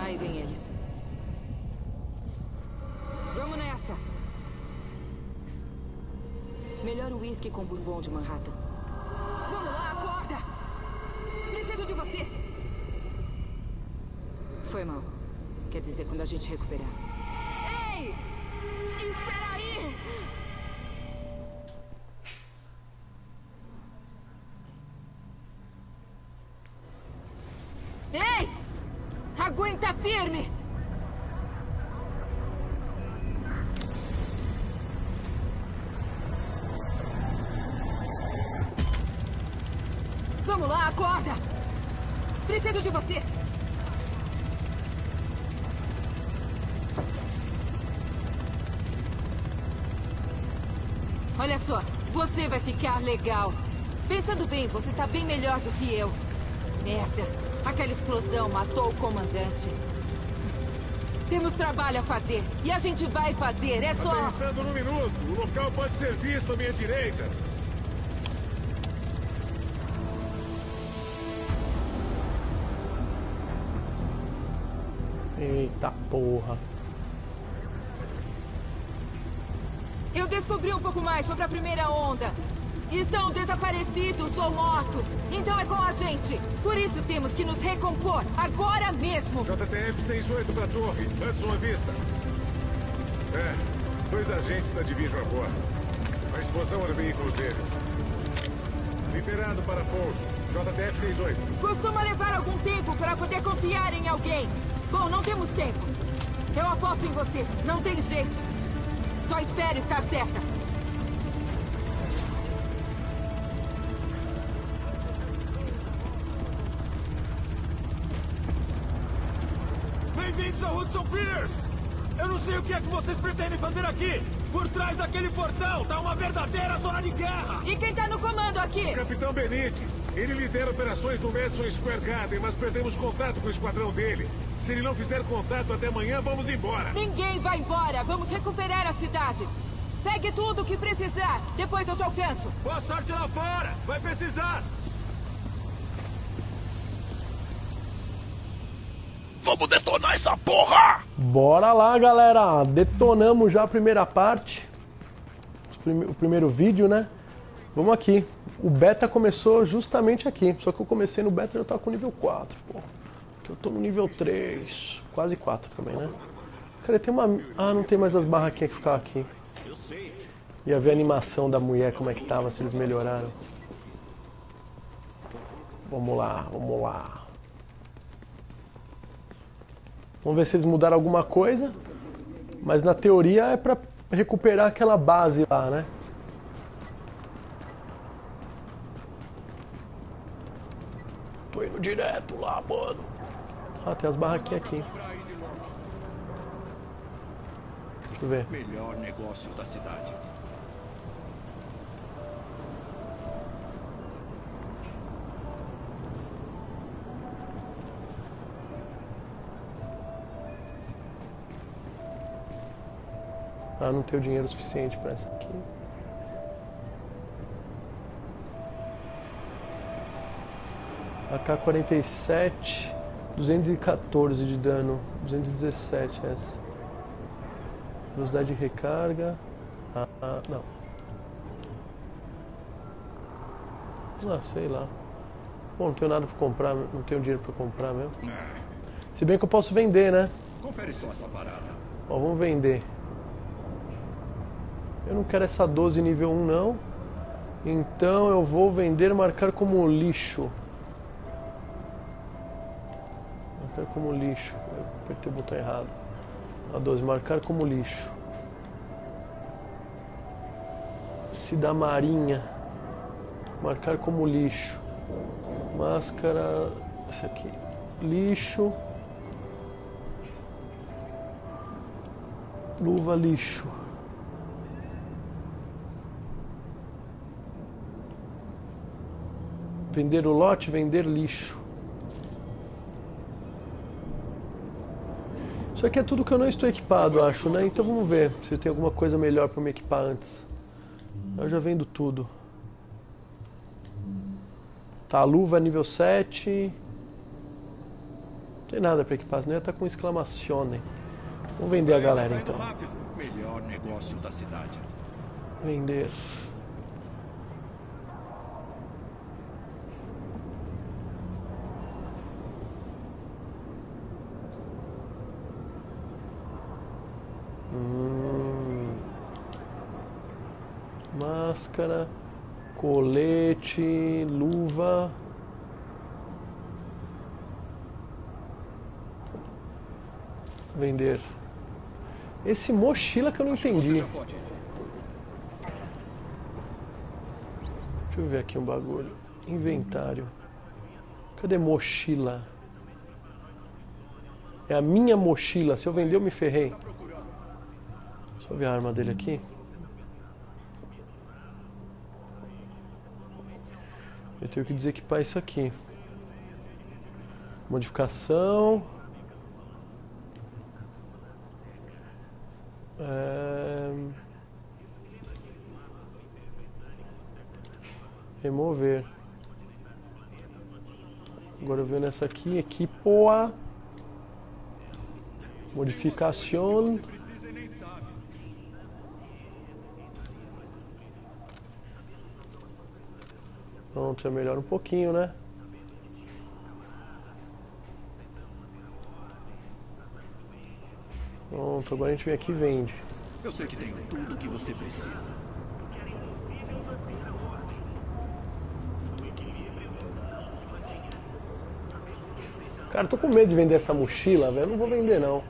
Aí vem eles. Vamos nessa! Melhor uísque com bourbon de Manhattan. Vamos lá, acorda! Preciso de você! Foi mal. Quer dizer, quando a gente recuperar. Ei! Espera Ei! Aguenta firme! Vamos lá, acorda! Preciso de você! Olha só, você vai ficar legal. Pensando bem, você tá bem melhor do que eu. Merda, aquela explosão matou o comandante. Temos trabalho a fazer. E a gente vai fazer, é só... Pensando no minuto. O local pode ser visto à minha direita. Eita porra. Eu descobri um pouco mais sobre a primeira onda. Estão desaparecidos ou mortos. Então é com a gente. Por isso temos que nos recompor agora mesmo. JTF 68 pra torre. Hudson à vista. É, dois agentes da Division a bordo. A explosão era o veículo deles. Liberado para pouso. JTF 68. Costuma levar algum tempo para poder confiar em alguém. Bom, não temos tempo. Eu aposto em você. Não tem jeito. Só espero estar certa. Hudson Pierce! Eu não sei o que é que vocês pretendem fazer aqui! Por trás daquele portão tá uma verdadeira zona de guerra! E quem tá no comando aqui? Capitão Benítez. Ele lidera operações no Madison Square Garden, mas perdemos contato com o esquadrão dele. Se ele não fizer contato até amanhã, vamos embora. Ninguém vai embora. Vamos recuperar a cidade. Pegue tudo o que precisar. Depois eu te alcanço. Boa sorte lá fora! Vai precisar! Vamos detonar essa porra! Bora lá, galera. Detonamos já a primeira parte. O primeiro vídeo, né? Vamos aqui. O beta começou justamente aqui. Só que eu comecei no beta e já tava com nível 4, pô. Eu tô no nível 3. Quase 4 também, né? Cara, tem uma... Ah, não tem mais as barraquinhas que ficavam aqui. Ia ver a animação da mulher, como é que tava, se eles melhoraram. Vamos lá, vamos lá. Vamos ver se eles mudaram alguma coisa. Mas na teoria é pra recuperar aquela base lá, né? Tô indo direto lá, mano. Ah, tem as barraquinhas aqui. Deixa eu ver. Melhor negócio da cidade. Ah, não tenho dinheiro suficiente pra essa aqui. AK-47, 214 de dano, 217 essa. Velocidade de recarga. Ah, ah, não. Ah, sei lá. Bom, não tenho nada pra comprar, não tenho dinheiro pra comprar mesmo. Se bem que eu posso vender, né? Confere só essa parada. Ó, vamos vender. Eu não quero essa 12 nível 1 não. Então eu vou vender marcar como lixo. Marcar como lixo. Eu apertei o botão errado. A 12, marcar como lixo. Se da marinha. Marcar como lixo. Máscara. Esse aqui. Lixo. Luva lixo. Vender o lote, vender lixo. Isso aqui é tudo que eu não estou equipado, acho, né? Então vamos ver se tem alguma coisa melhor para me equipar antes. Eu já vendo tudo. Tá, a luva nível 7. tem nada pra equipar, senão ia estar com exclamação. Vamos vender a galera então. Vender. Máscara, colete, luva. Vender. Esse mochila que eu não entendi. Deixa eu ver aqui um bagulho. Inventário. Cadê mochila? É a minha mochila. Se eu vender, eu me ferrei. Deixa eu ver a arma dele aqui. Eu tenho que desequipar isso aqui. Modificação. É... Remover. Agora eu venho nessa aqui, equipoa. Modificação. Precisa e nem sabe. Pronto, já melhora um pouquinho, né? Pronto, agora a gente vem aqui e vende. Eu sei que tenho tudo o que você precisa. Cara, tô com medo de vender essa mochila, velho. Não vou vender, não.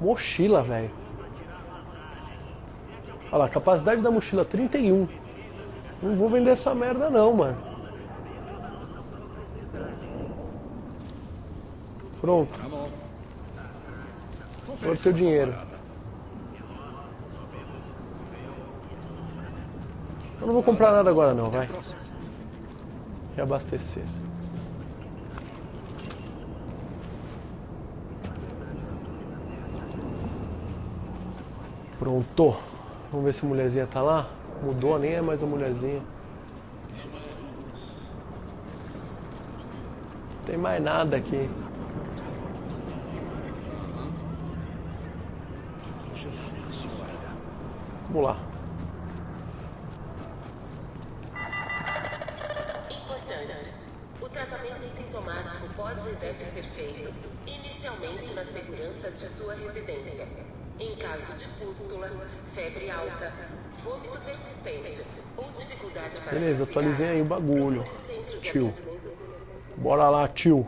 Mochila, velho. Olha lá, capacidade da mochila 31. Não vou vender essa merda, não, mano. Pronto. Agora seu dinheiro. Eu não vou comprar nada agora, não, vai. Reabastecer. Pronto. Vamos ver se a mulherzinha tá lá. Mudou, nem é mais a mulherzinha. Não tem mais nada aqui. Vamos lá. Importante. O tratamento sintomático pode e deve ser feito inicialmente na segurança de sua residência. Em caso de pústula, febre alta, Beleza, atualizei aí o bagulho. Tio. Bora lá, tio.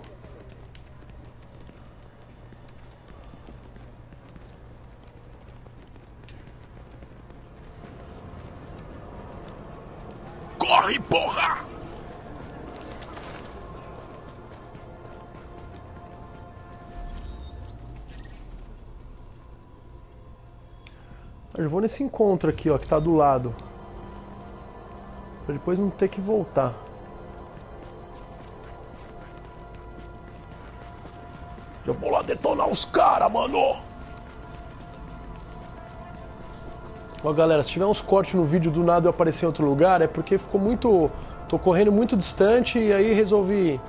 Corre, porra! Eu vou nesse encontro aqui, ó, que tá do lado. Pra depois não ter que voltar. Já vou lá detonar os caras, mano! Ó, galera, se tiver uns cortes no vídeo do nada eu aparecer em outro lugar, é porque ficou muito... Tô correndo muito distante e aí resolvi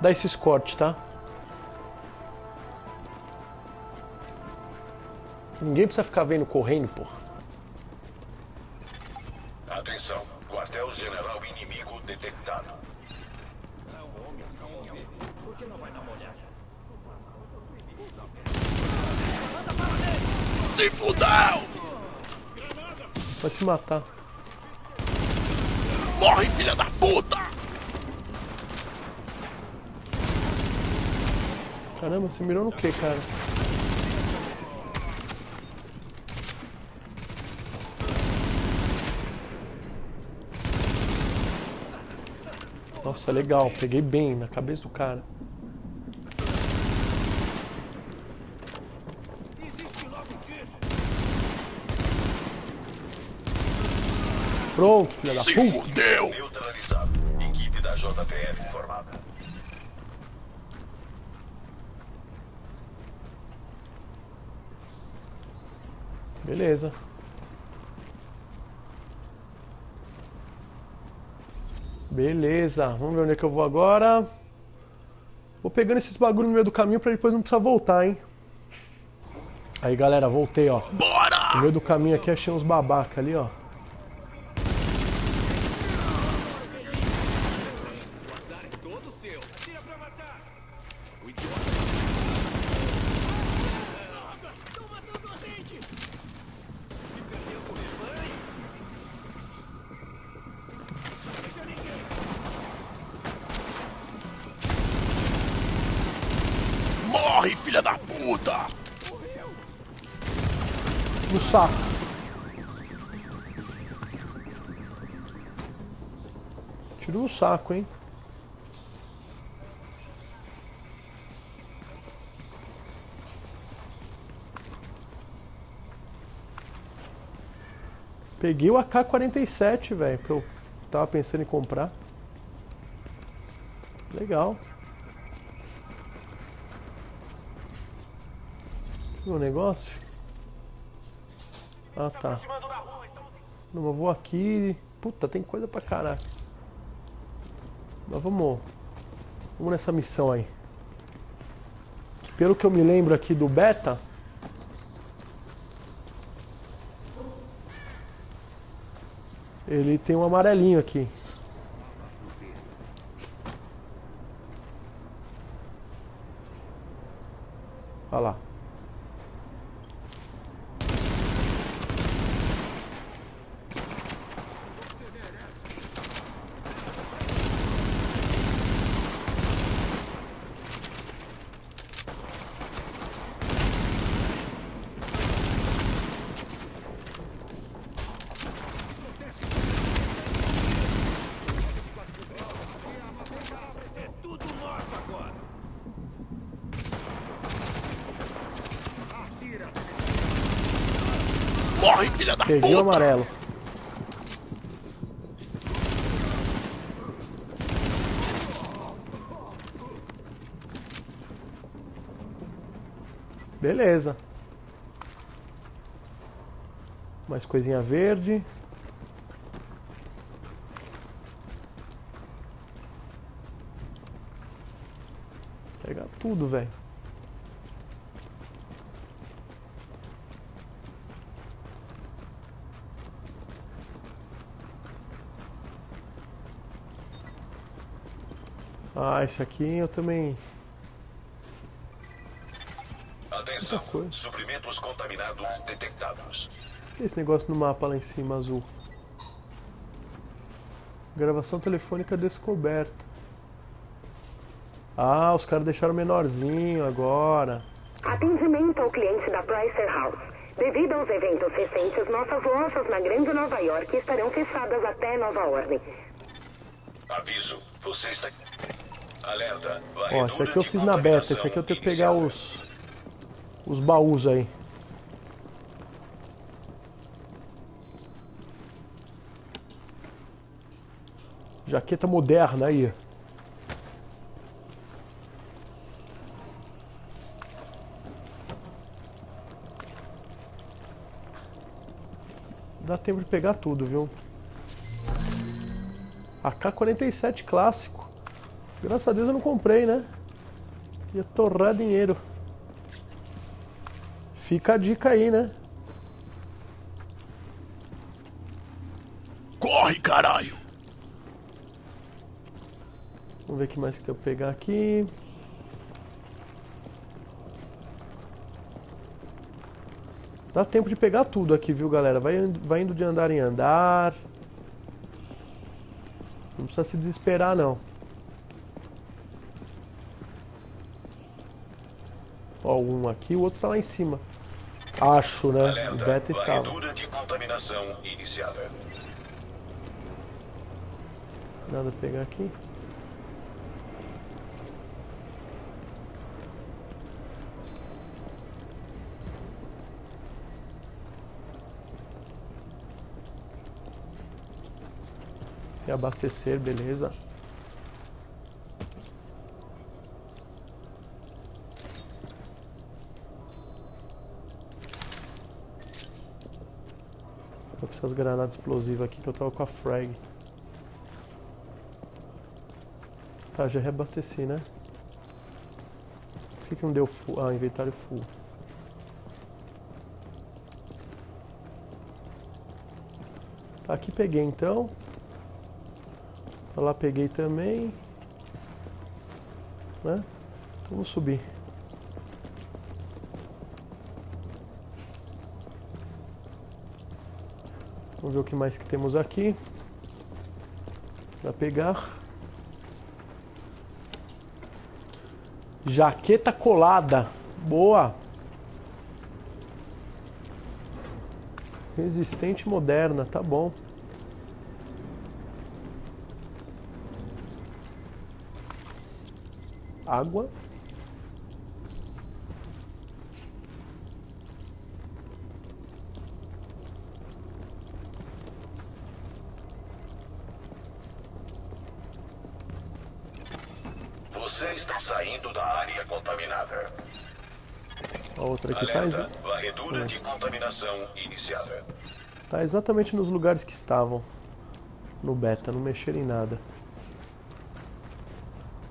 dar esses cortes, tá? Ninguém precisa ficar vendo correndo, porra. Atenção, quartel-general inimigo detectado. Se fudeu! Vai se matar. Morre, filha da puta! Caramba, você mirou no que, cara? Nossa, legal. Peguei bem na cabeça do cara. Pronto, filha da Se puta. fudeu! Neutralizado. Equipe da JTF informada. Beleza. Beleza. Vamos ver onde é que eu vou agora. Vou pegando esses bagulho no meio do caminho pra depois não precisar voltar, hein? Aí, galera, voltei, ó. Bora! No meio do caminho aqui achei uns babaca ali, ó. No saco. Tiro no saco, hein? Peguei o AK-47, velho, que eu tava pensando em comprar. Legal. O negócio? Ah, tá. Não, eu vou aqui. Puta, tem coisa pra caralho. Mas vamos. Vamos nessa missão aí. Que pelo que eu me lembro aqui do beta. Ele tem um amarelinho aqui. Olha lá. Tudo nosso agora. Atira. Morre, filha da Peguei o puta! amarelo. Beleza. Mais coisinha verde. Pega tudo, velho. Ah, esse aqui eu também. Atenção, suprimentos contaminados detectados. O que é esse negócio no mapa lá em cima azul? Gravação telefônica descoberta. Ah, os caras deixaram menorzinho agora. Atendimento ao cliente da Pricer House. Devido aos eventos recentes, nossas lojas na Grande Nova York estarão fechadas até nova ordem. Aviso, você está... Alerta, Ó, esse aqui eu fiz na beta, esse aqui eu tenho que pegar os. os baús aí. Jaqueta moderna aí. Dá tempo de pegar tudo, viu? AK-47 clássico. Graças a Deus eu não comprei, né? Ia torrar dinheiro. Fica a dica aí, né? Corre, caralho! Vamos ver o que mais que tem pra pegar aqui. Dá tempo de pegar tudo aqui, viu, galera? Vai, vai indo de andar em andar. Não precisa se desesperar, não. Ó, um aqui, o outro tá lá em cima. Acho, né? O Alerta, beta estava. de contaminação iniciada. Nada a pegar aqui. Reabastecer, beleza. Com essas granadas explosivas aqui que eu tava com a frag. Tá, já reabasteci, né? Por que, que não deu full? Ah, inventário full. Tá, aqui peguei então. Pra lá peguei também. Né? Então vamos subir. Vamos ver o que mais que temos aqui. Pra pegar. Jaqueta colada. Boa. Resistente moderna, tá bom. Água. Você está saindo da área contaminada. A outra aqui tá, Alerta, exa- varredura de contaminação iniciada. tá exatamente nos lugares que estavam. No beta, não mexeram em nada.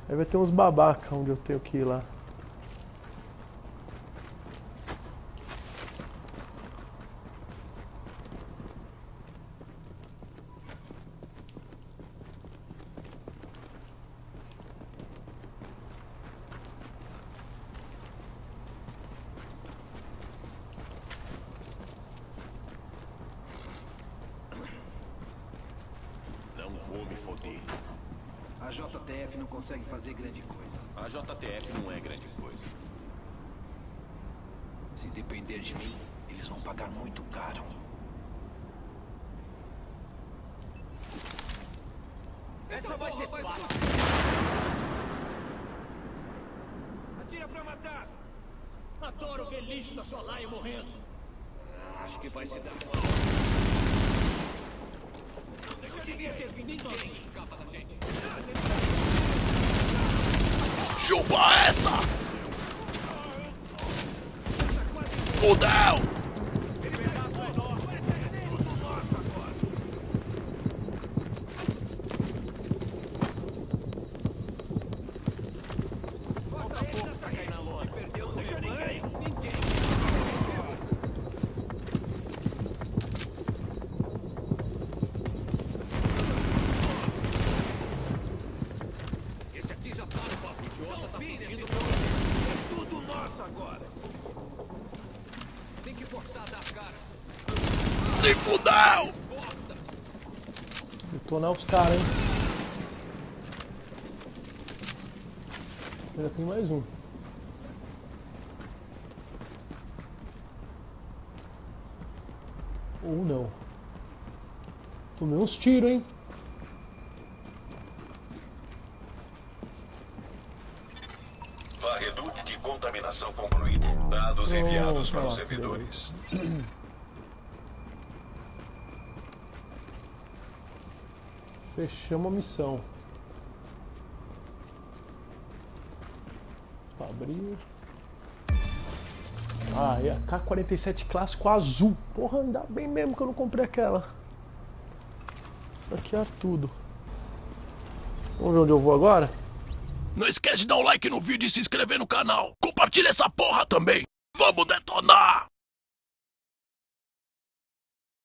Aí vai ter uns babaca onde eu tenho que ir lá. Não foder. A JTF não consegue fazer grande coisa. A JTF não é grande coisa. Se depender de mim, eles vão pagar muito caro. Essa vai ser fácil. Atira pra matar. Adoro ver lixo da sua laia morrendo. Acho que vai se dar. Não ter vindo ninguém. Escapa da gente. Chupa essa! Fudeu! Esse aqui já tá no papo idiota, tá pedindo É tudo nosso agora. Tem que forçar a dar a cara. Se fudeu! Detonar os caras, hein? Ainda tem mais um. Ou não. Tomei uns tiros, hein? Varredura de contaminação concluído. Dados enviados para os tá servidores. Fechamos a missão. Abrir. Ah, e a K-47 clássico azul. Porra, ainda bem mesmo que eu não comprei aquela. Aqui é tudo. Vamos ver onde eu vou agora? Não esquece de dar um like no vídeo e se inscrever no canal. Compartilha essa porra também. Vamos detonar!